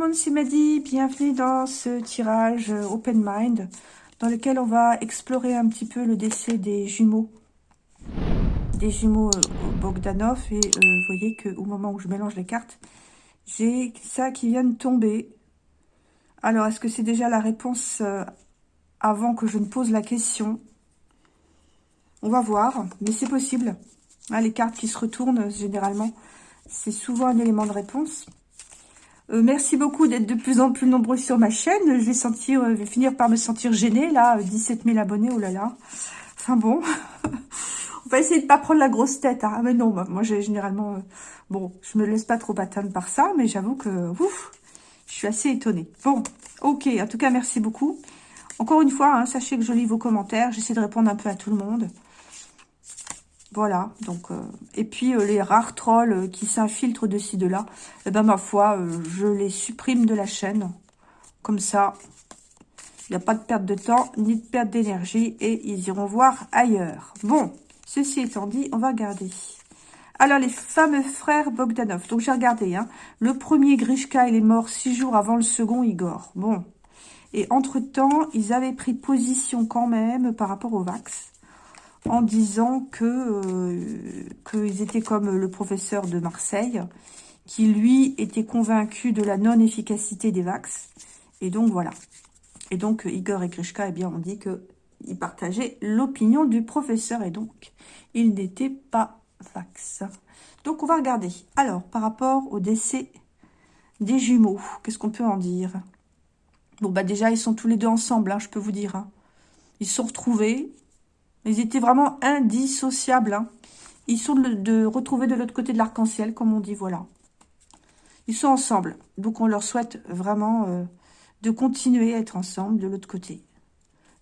monde, c'est Madi. Bienvenue dans ce tirage euh, Open Mind dans lequel on va explorer un petit peu le décès des jumeaux. Des jumeaux euh, Bogdanov. Et euh, vous voyez qu'au moment où je mélange les cartes, j'ai ça qui vient de tomber. Alors, est-ce que c'est déjà la réponse avant que je ne pose la question? On va voir, mais c'est possible. Ah, les cartes qui se retournent, généralement, c'est souvent un élément de réponse. Euh, merci beaucoup d'être de plus en plus nombreux sur ma chaîne. Je vais, euh, finir par me sentir gênée, là. 17 000 abonnés, oh là là. Enfin bon, on va essayer de pas prendre la grosse tête. Hein. Mais non, moi, j'ai généralement... Euh, bon, je me laisse pas trop atteindre par ça, mais j'avoue que... Ouf, je suis assez étonnée. Bon, ok, en tout cas, merci beaucoup. Encore une fois, hein, sachez que je lis vos commentaires. J'essaie de répondre un peu à tout le monde. Voilà, donc, euh, et puis euh, les rares trolls euh, qui s'infiltrent de ci, de là, eh ben ma foi, je les supprime de la chaîne. Comme ça, il n'y a pas de perte de temps, ni de perte d'énergie, et ils iront voir ailleurs. Bon, ceci étant dit, on va regarder. Alors, les fameux frères Bogdanov. Donc, j'ai regardé, hein. Le premier, Grishka, il est mort six jours avant le second, Igor. Bon. Et entre-temps, ils avaient pris position quand même par rapport au Vax en disant que euh, qu'ils étaient comme le professeur de Marseille, qui lui était convaincu de la non-efficacité des vax. Et donc voilà. Et donc Igor et Grishka, eh bien, ont dit qu'ils partageaient l'opinion du professeur et donc ils n'étaient pas vax. Donc on va regarder. Alors, par rapport au décès des jumeaux, qu'est-ce qu'on peut en dire? Bon, bah déjà, ils sont tous les deux ensemble, hein, je peux vous dire. Hein. Ils se sont retrouvés, ils étaient vraiment indissociables. Hein. Ils sont de, retrouver de l'autre côté de l'arc-en-ciel, comme on dit, voilà. Ils sont ensemble. Donc, on leur souhaite vraiment euh, de continuer à être ensemble de l'autre côté.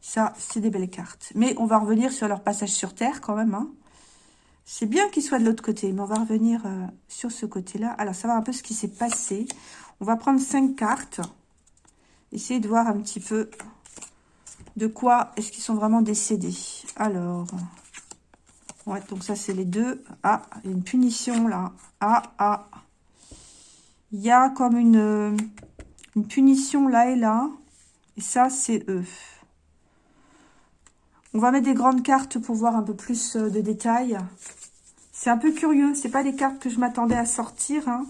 Ça, c'est des belles cartes. Mais on va revenir sur leur passage sur Terre, quand même. Hein. C'est bien qu'ils soient de l'autre côté, mais on va revenir euh, sur ce côté-là. Alors, va un peu ce qui s'est passé. On va prendre cinq cartes. Essayer de voir un petit peu de quoi est-ce qu'ils sont vraiment décédés? Alors, ouais, donc ça, c'est les deux. Ah, il y a une punition, là. Ah, ah. Il y a comme une, une punition là et là. Et ça, c'est eux. On va mettre des grandes cartes pour voir un peu plus euh, de détails. C'est un peu curieux. C'est pas des cartes que je m'attendais à sortir. Hein.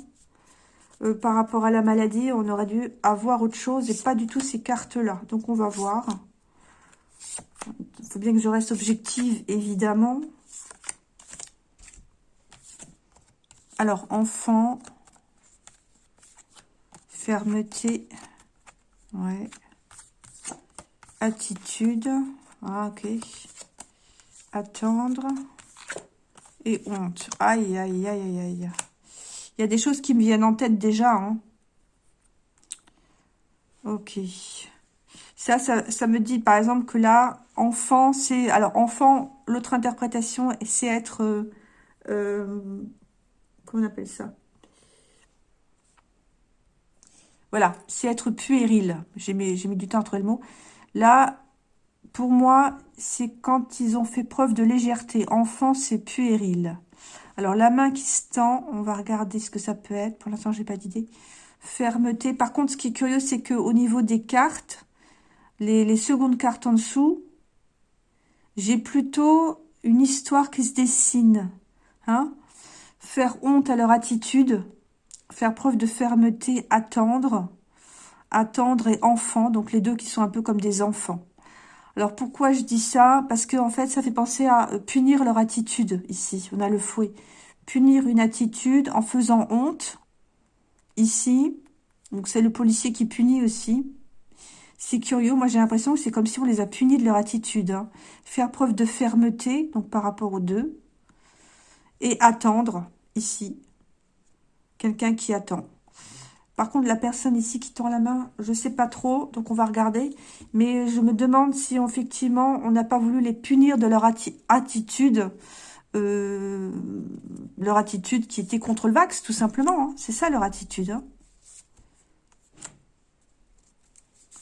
Euh, par rapport à la maladie, on aurait dû avoir autre chose et pas du tout ces cartes-là. Donc, on va voir. Il faut bien que je reste objective, évidemment. Alors, enfant, fermeté, ouais, attitude, ah, ok, attendre et honte. Aïe, aïe, aïe, aïe, aïe. Il y a des choses qui me viennent en tête déjà. Hein. Ok. Ça, ça, me dit, par exemple, que là, enfant, c'est... Alors, enfant, l'autre interprétation, c'est être... Euh, euh, comment on appelle ça? Voilà, c'est être puéril. J'ai mis, mis du temps entre le mot. Là, pour moi, c'est quand ils ont fait preuve de légèreté. Enfant, c'est puéril. Alors, la main qui se tend, on va regarder ce que ça peut être. Pour l'instant, j'ai pas d'idée. Fermeté. Par contre, ce qui est curieux, c'est qu'au niveau des cartes, les, secondes cartes en dessous, j'ai plutôt une histoire qui se dessine. Hein faire honte à leur attitude, faire preuve de fermeté, attendre, attendre et enfant, donc les deux qui sont un peu comme des enfants. Alors pourquoi je dis ça? Parce que en fait, ça fait penser à euh, punir leur attitude ici. On a le fouet. Punir une attitude en faisant honte, ici. Donc c'est le policier qui punit aussi. C'est curieux, moi j'ai l'impression que c'est comme si on les a punis de leur attitude. Hein. Faire preuve de fermeté, donc par rapport aux deux. Et attendre, ici. Quelqu'un qui attend. Par contre, la personne ici qui tend la main, je ne sais pas trop, donc on va regarder. Mais je me demande si effectivement on n'a pas voulu les punir de leur attitude. Euh, leur attitude qui était contre le vax, tout simplement. Hein. C'est ça leur attitude. Hein.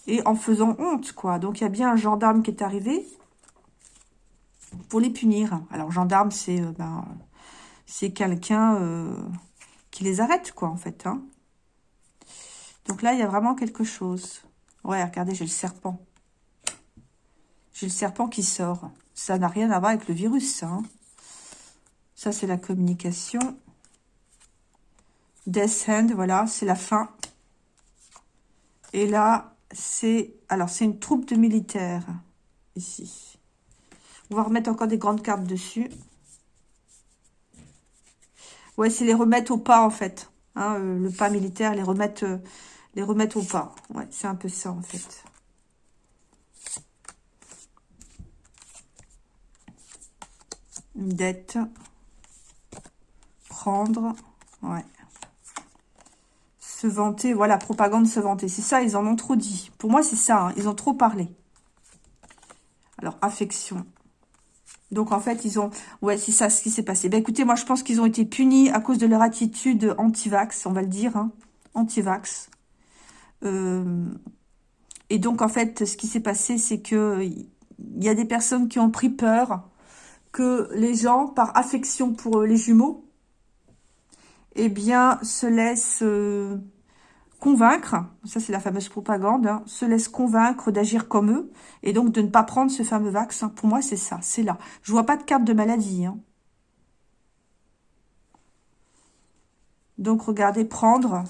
Et en faisant honte, quoi. Donc, il y a bien un gendarme qui est arrivé pour les punir. Alors, gendarme, c'est euh, ben, c'est quelqu'un euh, qui les arrête, quoi, en fait. Hein. Donc, là, il y a vraiment quelque chose. Ouais, regardez, j'ai le serpent. J'ai le serpent qui sort. Ça n'a rien à voir avec le virus, ça. Hein. Ça, c'est la communication. Death Hand, voilà, c'est la fin. Et là, c'est... Alors, c'est une troupe de militaires, ici. On va remettre encore des grandes cartes dessus. Ouais, c'est les remettre au pas, en fait. Hein, euh, le pas militaire, les remettre, euh, les remettre au pas. Ouais, c'est un peu ça, en fait. Une dette. Prendre. Ouais. Se vanter. Voilà, propagande, se vanter. C'est ça, ils en ont trop dit. Pour moi, c'est ça. Hein, ils ont trop parlé. Alors, affection. Donc, en fait, ils ont... Ouais, c'est ça ce qui s'est passé. Ben, écoutez, moi, je pense qu'ils ont été punis à cause de leur attitude anti-vax, on va le dire. Hein. Anti-vax. Euh, et donc, en fait, ce qui s'est passé, c'est que il y a des personnes qui ont pris peur que les gens, par affection pour les jumeaux, eh bien, se laissent... Euh, convaincre, ça c'est la fameuse propagande, hein, se laisse convaincre d'agir comme eux et donc de ne pas prendre ce fameux vaccin. Pour moi, c'est ça, c'est là. Je vois pas de carte de maladie. Hein. Donc, regardez, prendre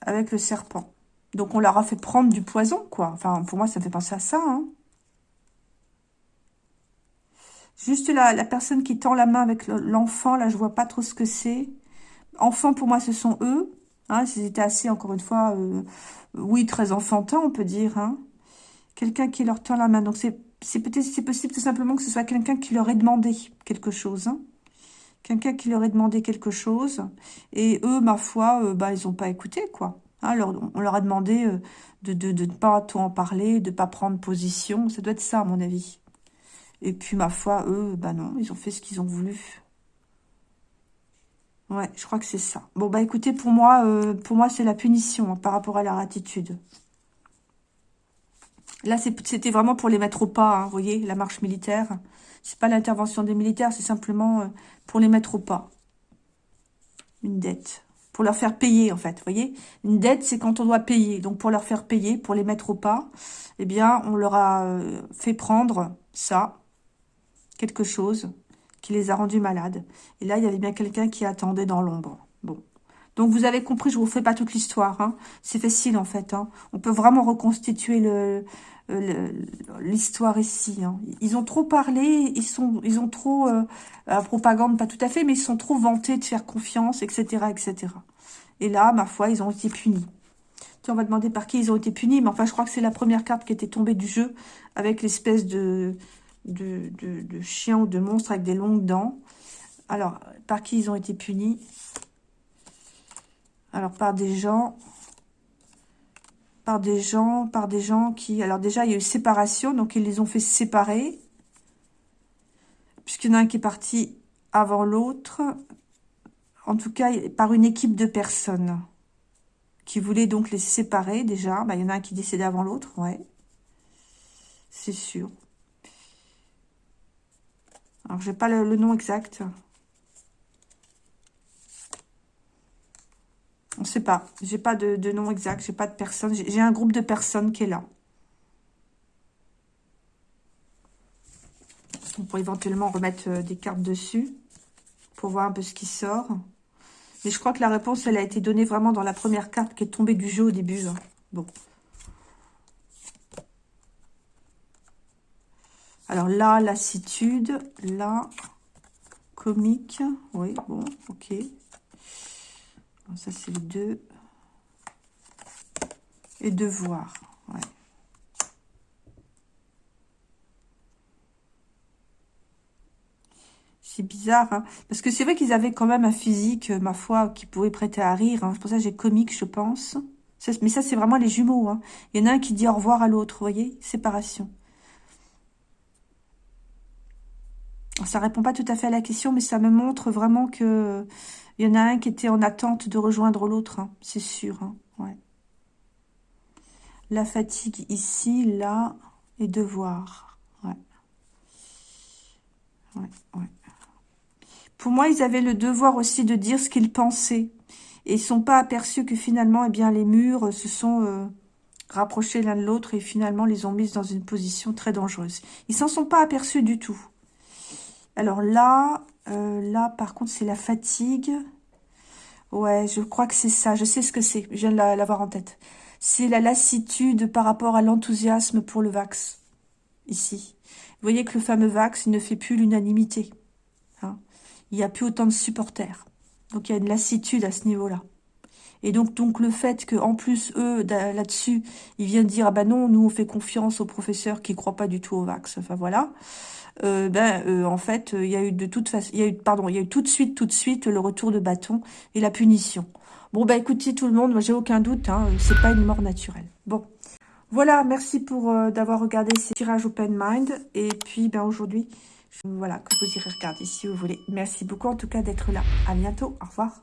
avec le serpent. Donc, on leur a fait prendre du poison, quoi. Enfin, pour moi, ça fait penser à ça. Hein. Juste la, la personne qui tend la main avec l'enfant, là, je vois pas trop ce que c'est. Enfants, pour moi, ce sont eux. Hein, étaient assez, encore une fois, euh, oui, très enfantins, on peut dire. Hein. Quelqu'un qui leur tend la main. Donc, c'est peut-être c'est possible tout simplement que ce soit quelqu'un qui leur ait demandé quelque chose. Hein. Quelqu'un qui leur ait demandé quelque chose. Et eux, ma foi, euh, bah, ils n'ont pas écouté, quoi. Hein, on leur a demandé euh, de, de, de, ne pas tout en parler, de ne pas prendre position. Ça doit être ça, à mon avis. Et puis, ma foi, eux, bah non, ils ont fait ce qu'ils ont voulu. Ouais, je crois que c'est ça. Bon, bah écoutez, pour moi, euh, moi c'est la punition hein, par rapport à leur attitude. Là, c'était vraiment pour les mettre au pas, hein, vous voyez, la marche militaire. C'est pas l'intervention des militaires, c'est simplement euh, pour les mettre au pas. Une dette. Pour leur faire payer, en fait, vous voyez. Une dette, c'est quand on doit payer. Donc, pour leur faire payer, pour les mettre au pas, eh bien, on leur a euh, fait prendre ça, quelque chose, qui les a rendus malades. Et là, il y avait bien quelqu'un qui attendait dans l'ombre. Bon. Donc, vous avez compris, je vous fais pas toute l'histoire. Hein. C'est facile, en fait. Hein. On peut vraiment reconstituer l'histoire ici. Hein. Ils ont trop parlé, ils sont, ont trop euh, propagande, pas tout à fait, mais ils sont trop vantés de faire confiance, etc., etc. Et là, ma foi, ils ont été punis. Tu on va demander par qui ils ont été punis, mais enfin, je crois que c'est la première carte qui était tombée du jeu avec l'espèce de de, chiens ou de monstres avec des longues dents. Alors, par qui ils ont été punis? Alors, par des gens... Par des gens, par des gens qui... Alors déjà, il y a eu séparation, donc ils les ont fait séparer. Puisqu'il y en a un qui est parti avant l'autre. En tout cas, par une équipe de personnes qui voulaient donc les séparer déjà. Bah, il y en a un qui décédait avant l'autre, ouais. C'est sûr. Alors, j'ai pas le, nom exact. On ne sait pas. J'ai pas de, nom exact. J'ai pas de personne. J'ai un groupe de personnes qui est là. On pourrait éventuellement remettre euh, des cartes dessus pour voir un peu ce qui sort. Mais je crois que la réponse, elle a été donnée vraiment dans la première carte qui est tombée du jeu au début. Hein. Bon. Alors là, lassitude, là, comique, oui, bon, ok. ça, c'est le 2. Et devoir. C'est bizarre, hein parce que c'est vrai qu'ils avaient quand même un physique, ma foi, qui pouvait prêter à rire. Hein. C'est pour ça que j'ai comique, je pense. mais ça, c'est vraiment les jumeaux. Hein. Il y en a un qui dit au revoir à l'autre, vous voyez? Séparation. Ça répond pas tout à fait à la question, mais ça me montre vraiment que il y en a un qui était en attente de rejoindre l'autre, hein, c'est sûr. Hein. La fatigue ici, là, et devoir. Ouais. Pour moi, ils avaient le devoir aussi de dire ce qu'ils pensaient. Et ils sont pas aperçus que finalement, eh bien, les murs se sont euh, rapprochés l'un de l'autre et finalement les ont mis dans une position très dangereuse. Ils s'en sont pas aperçus du tout. Alors là, euh, là, par contre, c'est la fatigue. Ouais, je crois que c'est ça. Je sais ce que c'est. Je viens de l'avoir en tête. C'est la lassitude par rapport à l'enthousiasme pour le Vax. Ici. Vous voyez que le fameux Vax, il ne fait plus l'unanimité. Hein. il n'y a plus autant de supporters. Donc, il y a une lassitude à ce niveau-là. Et donc, donc le fait qu'en plus, eux, là-dessus, ils viennent dire, ah ben non, nous, on fait confiance aux professeurs qui ne croient pas du tout au Vax. Enfin, voilà. Euh, ben euh, en fait il y a eu de toute façon il y a eu pardon il y a eu tout de suite tout de suite le retour de bâton et la punition. Bon ben écoutez tout le monde moi j'ai aucun doute hein, c'est pas une mort naturelle. Bon. Voilà merci pour euh, d'avoir regardé ces tirages open mind et puis ben aujourd'hui voilà que vous irez regarder si vous voulez. Merci beaucoup en tout cas d'être là. À bientôt. Au revoir